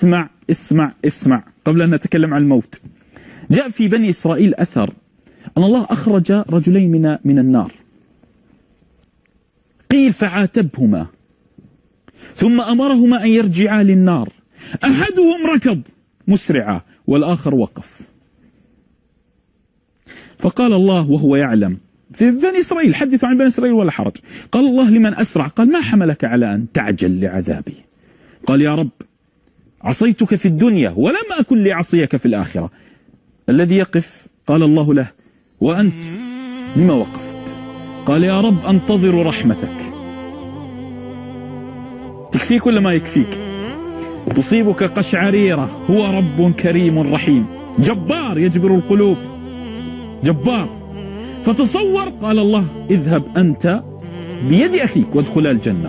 اسمع اسمع اسمع قبل أن نتكلم عن الموت. جاء في بني إسرائيل أثر أن الله أخرج رجلين من من النار. قيل فعاتبهما ثم أمرهما أن يرجعا للنار. أحدهم ركض مسرعا والآخر وقف. فقال الله وهو يعلم. في بني إسرائيل حدثوا عن بني إسرائيل ولا حرج. قال الله لمن أسرع؟ قال ما حملك على أن تعجل لعذابي؟ قال يا رب عصيتك في الدنيا ولم أكن لأعصيك في الآخرة. الذي يقف قال الله له وأنت لما وقفت. قال يا رب أنتظر رحمتك. تكفيك ولا ما يكفيك. تصيبك قشعريرة. هو رب كريم رحيم. جبار يجبر القلوب. جبار. فتصور قال الله اذهب أنت بيد أخيك وادخلا الجنة.